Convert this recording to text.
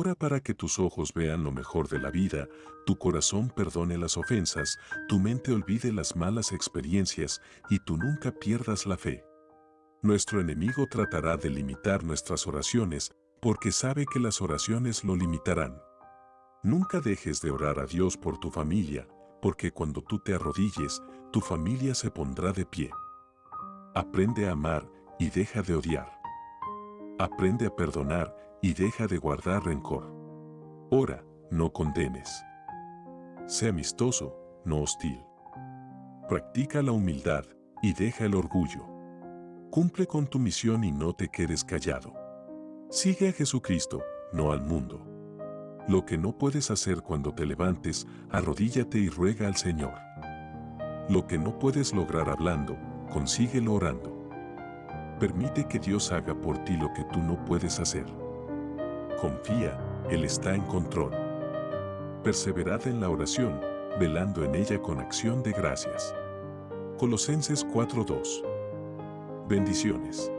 Ora para que tus ojos vean lo mejor de la vida, tu corazón perdone las ofensas, tu mente olvide las malas experiencias y tú nunca pierdas la fe. Nuestro enemigo tratará de limitar nuestras oraciones porque sabe que las oraciones lo limitarán. Nunca dejes de orar a Dios por tu familia, porque cuando tú te arrodilles, tu familia se pondrá de pie. Aprende a amar y deja de odiar. Aprende a perdonar y deja de guardar rencor. Ora, no condenes. Sé amistoso, no hostil. Practica la humildad y deja el orgullo. Cumple con tu misión y no te quedes callado. Sigue a Jesucristo, no al mundo. Lo que no puedes hacer cuando te levantes, arrodíllate y ruega al Señor. Lo que no puedes lograr hablando, consíguelo orando. Permite que Dios haga por ti lo que tú no puedes hacer. Confía, Él está en control. Perseverad en la oración, velando en ella con acción de gracias. Colosenses 4.2 Bendiciones.